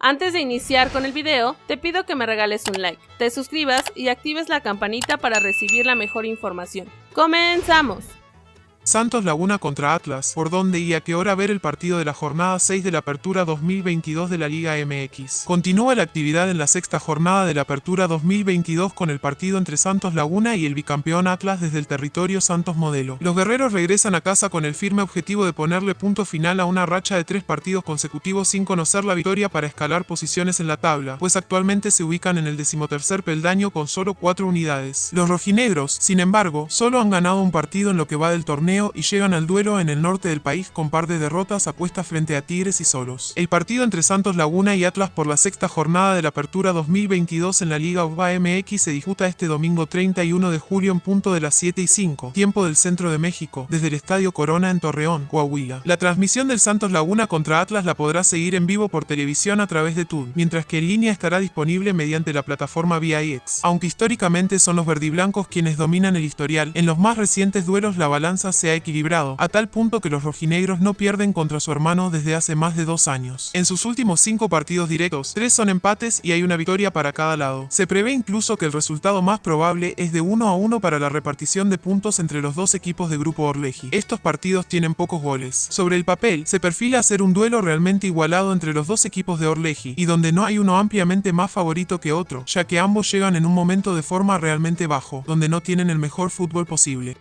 Antes de iniciar con el video, te pido que me regales un like, te suscribas y actives la campanita para recibir la mejor información. ¡Comenzamos! Santos Laguna contra Atlas, por dónde y a qué hora ver el partido de la jornada 6 de la Apertura 2022 de la Liga MX. Continúa la actividad en la sexta jornada de la Apertura 2022 con el partido entre Santos Laguna y el bicampeón Atlas desde el territorio Santos Modelo. Los guerreros regresan a casa con el firme objetivo de ponerle punto final a una racha de tres partidos consecutivos sin conocer la victoria para escalar posiciones en la tabla, pues actualmente se ubican en el decimotercer peldaño con solo cuatro unidades. Los rojinegros, sin embargo, solo han ganado un partido en lo que va del torneo y llegan al duelo en el norte del país con par de derrotas apuestas frente a Tigres y Solos. El partido entre Santos Laguna y Atlas por la sexta jornada de la Apertura 2022 en la Liga UBA MX se disputa este domingo 31 de julio en punto de las 7 y 5, tiempo del centro de México, desde el Estadio Corona en Torreón, Coahuila. La transmisión del Santos Laguna contra Atlas la podrá seguir en vivo por televisión a través de TUN, mientras que en línea estará disponible mediante la plataforma VIX. Aunque históricamente son los verdiblancos quienes dominan el historial, en los más recientes duelos la balanza ha equilibrado, a tal punto que los rojinegros no pierden contra su hermano desde hace más de dos años. En sus últimos cinco partidos directos, tres son empates y hay una victoria para cada lado. Se prevé incluso que el resultado más probable es de 1 a 1 para la repartición de puntos entre los dos equipos de Grupo Orleji. Estos partidos tienen pocos goles. Sobre el papel, se perfila ser un duelo realmente igualado entre los dos equipos de Orleji, y donde no hay uno ampliamente más favorito que otro, ya que ambos llegan en un momento de forma realmente bajo, donde no tienen el mejor fútbol posible.